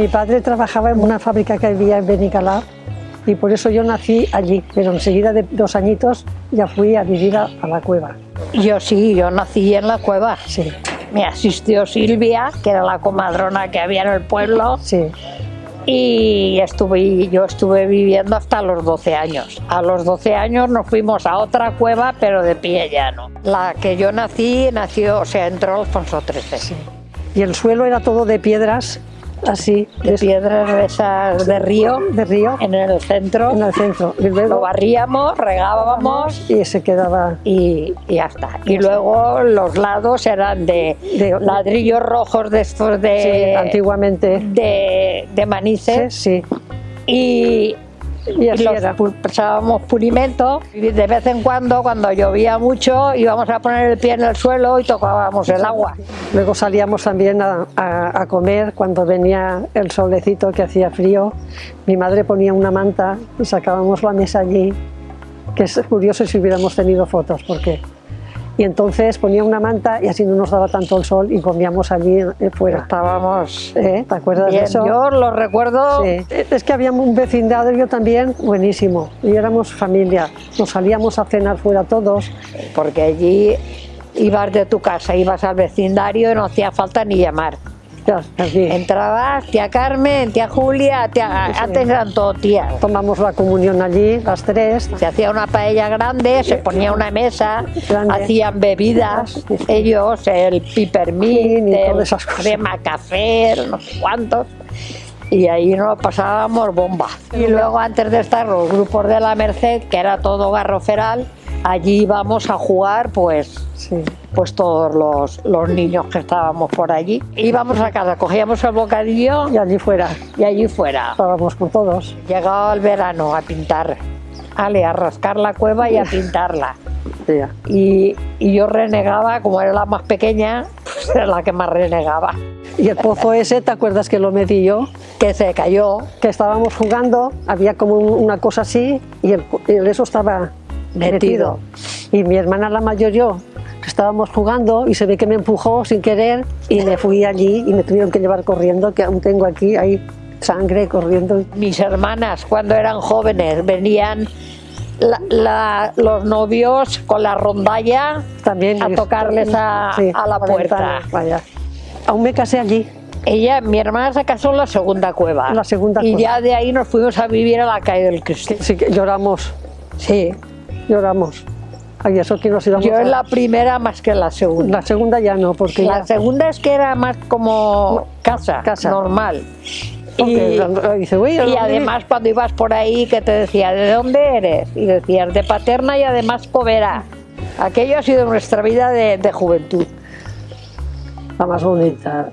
Mi padre trabajaba en una fábrica que había en Benicalá y por eso yo nací allí, pero enseguida de dos añitos ya fui a vivir a, a la cueva. Yo sí, yo nací en la cueva. Sí, Me asistió Silvia, que era la comadrona que había en el pueblo, sí. y estuve, yo estuve viviendo hasta los 12 años. A los 12 años nos fuimos a otra cueva, pero de pie llano. La que yo nací, nació, o sea, entró Alfonso XIII. Y el suelo era todo de piedras, así, De piedras de esas de río, de río, en el centro. en el centro. Y Lo barríamos, regábamos y se quedaba y, y ya está. Y luego los lados eran de, De- ladrillos rojos de estos de, sí, antiguamente. de, de manices Sí, y, y y así los era. echábamos pulimento y de vez en cuando cuando llovía mucho íbamos a poner el pie en el suelo y tocábamos el agua. Luego salíamos también a, a- a comer cuando venía el solecito que hacía frío. Mi madre ponía una manta y sacábamos la mesa allí, que es curioso si hubiéramos tenido fotos, porque... Y entonces ponía una manta y así no nos daba tanto el sol y comíamos allí eh, fuera. Estábamos ¿Eh? ¿Te acuerdas bien. de eso? Yo lo recuerdo Sí. Es que había un vecindario también buenísimo y éramos familia. Nos salíamos a cenar fuera todos. porque allí ibas de tu casa, ibas al vecindario y no hacía falta ni llamar. Entrabas, tía Carmen, tía Julia, tía- Sí. antes eran todo tías. Tomamos la comunión allí, las tres. Se hacía una paella grande, se ponía una mesa, Grande. hacían bebidas, ellos, el pipermint, Y el todas esas cosas. crema café, no sé cuántos. Y ahí nos pasábamos bomba. Y luego antes de estar los grupos de la Merced, que era todo garroferal, allí íbamos a jugar pues Sí. pues todos los, los niños que estábamos por allí. Íbamos a casa, cogíamos el bocadillo Y allí fuera y allí fuera. estábamos con todos. Llegaba el verano a pintar, ale, a rascar la cueva y a pintarla. Y, y yo renegaba, como era la más pequeña, pues era la que más renegaba. Y el pozo ese, ¿te acuerdas que lo metí yo? Que se cayó, Que estábamos jugando, había como un- una cosa así y el, el eso estaba metido. Metido. Y mi hermana la mayor yo estábamos jugando y se ve que me empujó sin querer y me fui allí y me tuvieron que llevar corriendo, que aún tengo aquí, hay sangre corriendo. mis hermanas cuando eran jóvenes venían la- la- los novios con la rondalla También a tocarles a, Sí, a la puerta. vaya. Aún me casé allí. Ella, mi hermana se casó en la segunda cueva. La segunda y cueva. ya de ahí nos fuimos a vivir a la calle del Cristo. Sí que lloramos, Sí. lloramos. Ay, eso que nos íbamos Yo a- en la primera más que en la segunda. La segunda ya no, porque La ya- segunda es que era más como casa, Casa. normal. porque Y, dice, "Uy, ¿a y dónde además cuando ibas por ahí que te decía, ¿de dónde eres? Y decías, de Paterna y además Covera. Aquello ha sido nuestra vida de, de juventud. la más bonita.